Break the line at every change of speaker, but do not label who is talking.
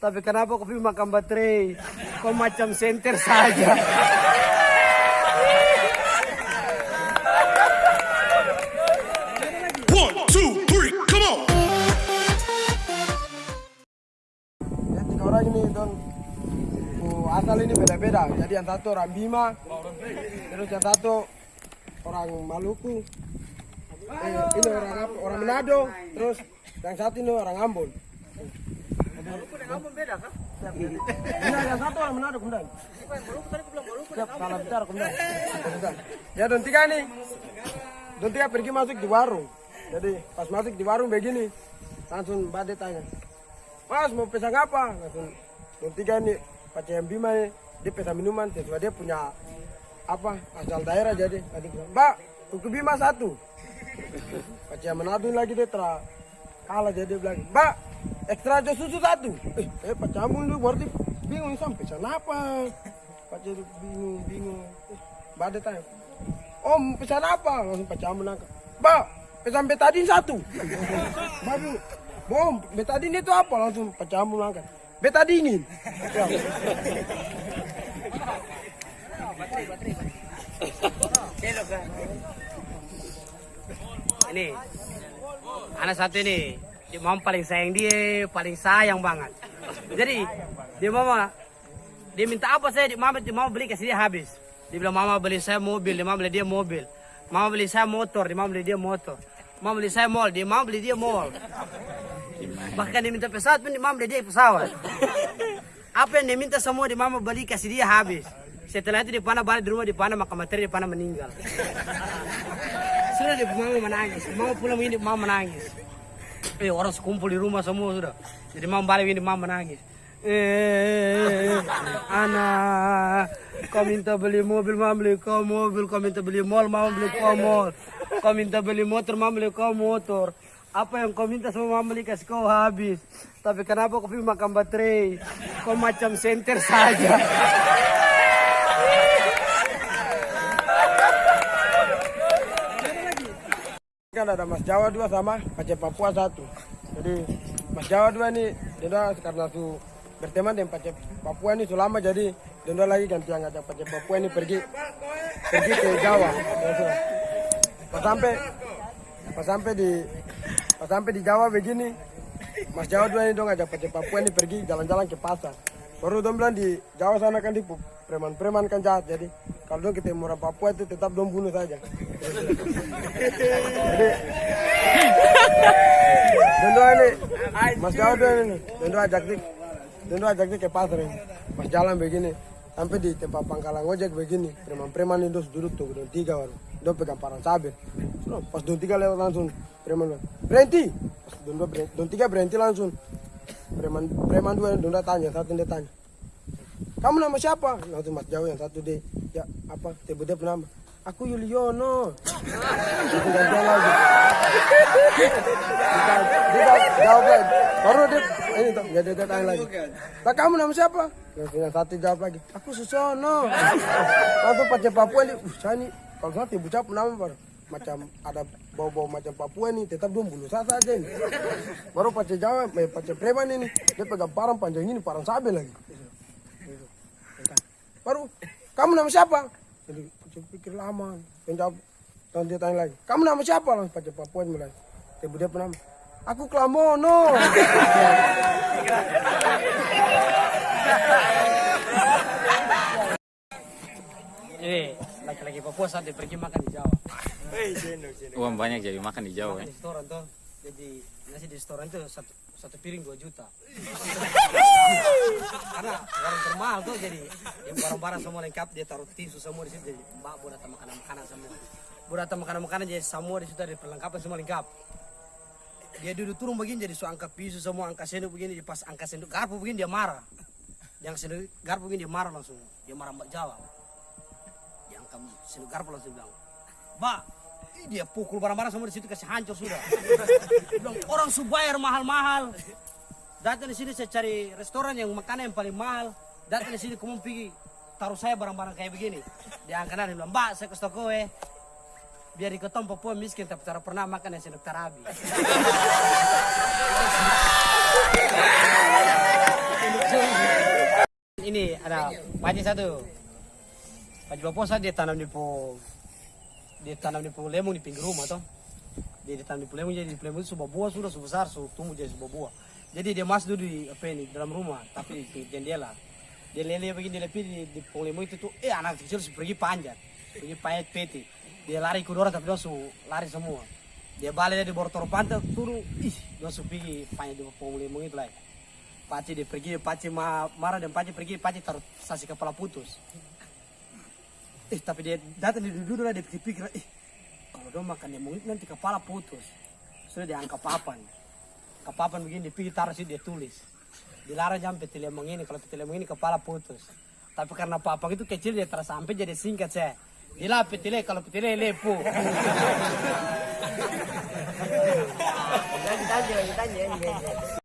Tapi kenapa kopi makan baterai? Kok macam senter saja?
One, two, three, come on!
Ya, tiga orang ini don oh, asal ini beda-beda. Jadi yang satu orang Bima, terus yang satu orang Maluku, eh, ini orang? Orang Manado, terus yang satu ini orang Ambon.
Beda
satu salah. Ya don tiga nih, don tiga pergi masuk di warung. Jadi pas masuk di warung begini, langsung Bade tanya, Mas mau pesan apa? Langsung don tiga ini pacar yang Bima ini, dia pesan minuman sesuai dia punya apa asal daerah jadi tadi Mbak kuku Bima satu. Pacar yang Manado ini lagi dia telah kalah jadi dia bilang, Mbak ekstra aja susu satu. Eh, eh pacar ambung dulu berarti bingung sampai pesan apa? Pacar itu bingung bingung. Eh, Bade tanya, Om pesan apa? Langsung pacar ambung nangkap. Mbak pesan betadin satu. Mbak bingung. Bom, betadin itu apa? Langsung pacar ambung angkat. Betadinin.
Ini anak satu ini mama paling sayang dia paling sayang banget. Jadi dia mama dia minta apa saya? Dia mama dia mama beli kasih dia habis. Dia bilang mama beli saya mobil. Dia mama beli dia mobil. Mama beli saya motor. Dia mama beli dia motor. Mama beli saya mall. Dia mama beli dia mall. Bahkan dia minta pesawat pun dia mama beli dia pesawat. Apa yang dia minta semua dia mama beli kasih dia habis. Setelah itu dia panah balik di rumah dia panah makan materi dia panah meninggal. Sudah dia mama menangis. Mama pulang begini mama menangis eh orang sekumpul di rumah semua sudah. Jadi mama balik begini mama menangis. Eh anak kau minta beli mobil mama beli kau mobil kau minta beli mall mama beli kau mall. Kau minta beli motor mama beli kau motor. Apa yang kau minta semua mama beli kasih kau habis. Tapi kenapa kau pilih makan baterai? Kau macam senter saja
kan ada Mas Jawa dua sama Aceh Papua satu. Jadi Mas Jawa dua ini dia karena su berteman dengan Aceh Papua ini selama jadi dia lagi ganti yang ngajak Aceh Papua ini pergi pergi ke Jawa. Pas sampai pas sampai di pas sampai di Jawa begini Mas Jawa dua ini dong ngajak Aceh Papua ini pergi jalan-jalan ke pasar. Baru dong bilang di Jawa sana kan di preman-preman kan jahat jadi kalau dong ketemu orang Papua itu tetap dong bunuh saja. Mas Jawa doa ini dan doa ajak dik ke pasar ini pas jalan begini sampai di tempat pangkalan ojek begini preman-preman itu duduk tuh don tiga baru don pegang parang sabit so, pas don tiga lewat langsung preman berhenti pas don dua tiga berhenti langsung preman preman dua don tanya satu dia tanya kamu nama siapa langsung Mas Jawa yang satu dia ya apa tiba dia nama aku Yuliono. Gantian lagi dia, dia jawab lagi baru dia ini tuh dia, dia, dia tanya lagi tak kamu nama siapa? Yang satu jawab lagi. Aku Susono. Langsung pacar Papua ini. Uh saya ini kalau saya tiba jawab nama baru. Macam ada bau-bau macam Papua ini tetap dong bulu saya saja ini. Baru pacar Jawa eh, pacar preman ini. Dia pegang parang panjang ini parang sabe lagi. Baru kamu nama siapa? Jadi saya pikir lama. Penjawab dan dia tanya lagi. Kamu nama siapa? Langsung pacar Papua mulai. Ibu dia nama. Aku Klamono.
Eh laki-laki Papua saat dia pergi makan di Jawa.
Uang banyak jadi makan di Jawa
makan
ya.
di restoran tuh jadi nasi di restoran itu satu, satu piring 2 juta karena orang termahal tuh jadi yang barang-barang semua lengkap dia taruh tisu semua di situ jadi mbak bu datang makanan-makanan semua. Bu datang makanan-makanan jadi semua di situ ada perlengkapan semua lengkap. Dia duduk turun begini jadi so angkat pisu semua angkat sendok begini di pas angkat sendok garpu begini dia marah. Yang sendok garpu begini dia marah langsung. Dia marah mbak Jawa. Yang kamu sendok garpu langsung bilang mbak dia pukul barang-barang semua di situ kasih hancur sudah. Bilang orang su bayar mahal-mahal datang di sini saya cari restoran yang makanan yang paling mahal datang di sini kamu pergi taruh saya barang-barang kayak begini dia angkat dia bilang mbak saya ke toko eh biar di ketong Papua miskin tapi cara pernah makan yang sendok tarabi ini ada paci satu. Paci baposa dia tanam di po dia tanam di po lemon di pinggir rumah toh. Dia ditanam di po lemon jadi di po lemon itu sudah buah sudah sudah besar sudah tumbuh jadi sebuah buah. Jadi dia masuk dulu di apa ini dalam rumah tapi di jendela. Dia lele begini dia lepi di, di po lemon itu tuh eh anak kecil sudah pergi panjat. Pergi panjat peti. Dia lari ke orang tapi dia langsung lari semua. Dia balik dari bortor pantai turun ih dia langsung pergi panjat di po lemon itu lah. Paci dia pergi, Paci ma marah dan Paci pergi, Paci taruh sasi kepala putus. Eh tapi dia datang di duduk dia pikir-pikir, eh kalau dia makan lemon itu nanti kepala putus. Sudah dia angkat papan. Ke papan begini pergi taruh situ dia tulis. Dilarang jam peti lemon ini, kalau peti lemon ini kepala putus. Tapi karena papan itu kecil dia terus sampai jadi singkat saya. Gila peti le, kalau peti le lepu.
Ditanya.